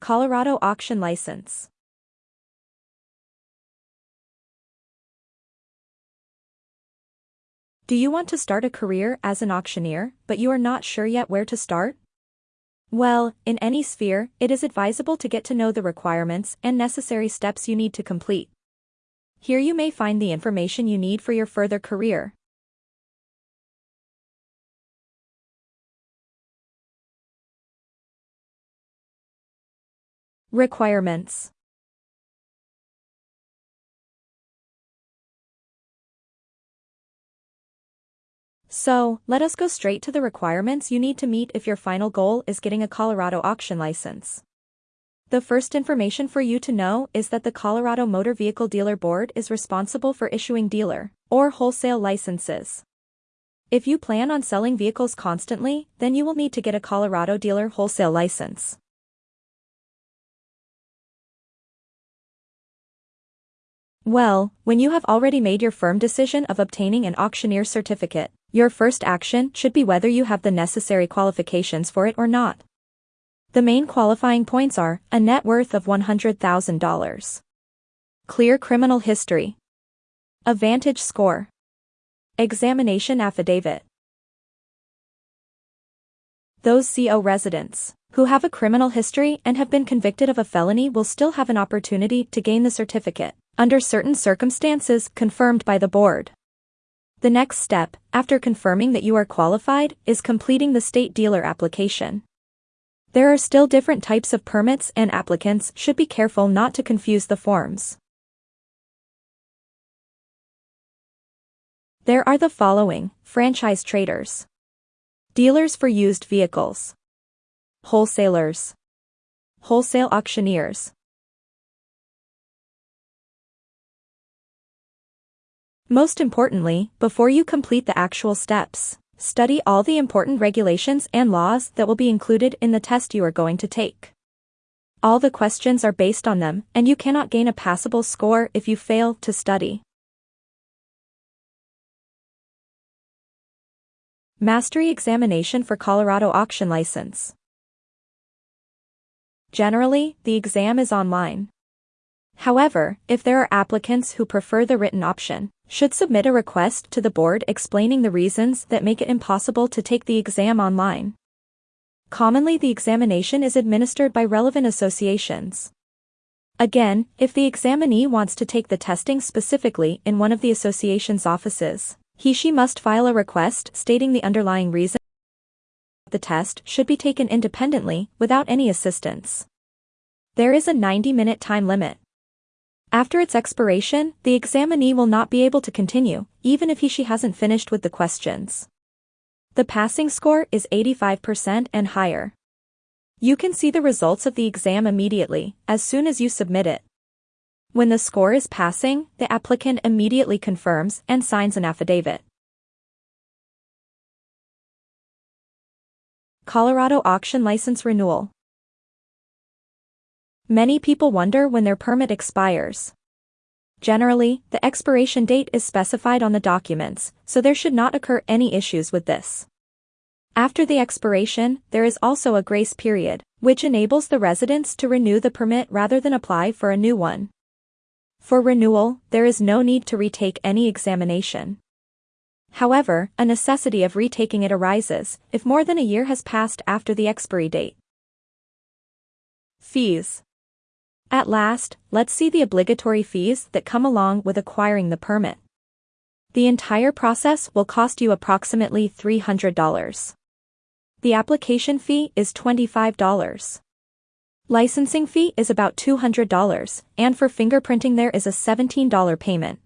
Colorado Auction License. Do you want to start a career as an auctioneer, but you are not sure yet where to start? Well, in any sphere, it is advisable to get to know the requirements and necessary steps you need to complete. Here you may find the information you need for your further career. Requirements So, let us go straight to the requirements you need to meet if your final goal is getting a Colorado auction license. The first information for you to know is that the Colorado Motor Vehicle Dealer Board is responsible for issuing dealer or wholesale licenses. If you plan on selling vehicles constantly, then you will need to get a Colorado dealer wholesale license. Well, when you have already made your firm decision of obtaining an auctioneer certificate, your first action should be whether you have the necessary qualifications for it or not. The main qualifying points are a net worth of $100,000, clear criminal history, a Vantage score, examination affidavit. Those CO residents who have a criminal history and have been convicted of a felony will still have an opportunity to gain the certificate under certain circumstances confirmed by the board. The next step, after confirming that you are qualified, is completing the state dealer application. There are still different types of permits and applicants should be careful not to confuse the forms. There are the following, franchise traders. Dealers for used vehicles. Wholesalers. Wholesale auctioneers. Most importantly, before you complete the actual steps, study all the important regulations and laws that will be included in the test you are going to take. All the questions are based on them, and you cannot gain a passable score if you fail to study. Mastery Examination for Colorado Auction License Generally, the exam is online. However, if there are applicants who prefer the written option, should submit a request to the board explaining the reasons that make it impossible to take the exam online. Commonly the examination is administered by relevant associations. Again, if the examinee wants to take the testing specifically in one of the association's offices, he she must file a request stating the underlying reason the test should be taken independently without any assistance. There is a 90-minute time limit. After its expiration, the examinee will not be able to continue, even if he she hasn't finished with the questions. The passing score is 85% and higher. You can see the results of the exam immediately, as soon as you submit it. When the score is passing, the applicant immediately confirms and signs an affidavit. Colorado Auction License Renewal Many people wonder when their permit expires. Generally, the expiration date is specified on the documents, so there should not occur any issues with this. After the expiration, there is also a grace period, which enables the residents to renew the permit rather than apply for a new one. For renewal, there is no need to retake any examination. However, a necessity of retaking it arises if more than a year has passed after the expiry date. Fees at last, let's see the obligatory fees that come along with acquiring the permit. The entire process will cost you approximately $300. The application fee is $25. Licensing fee is about $200, and for fingerprinting there is a $17 payment.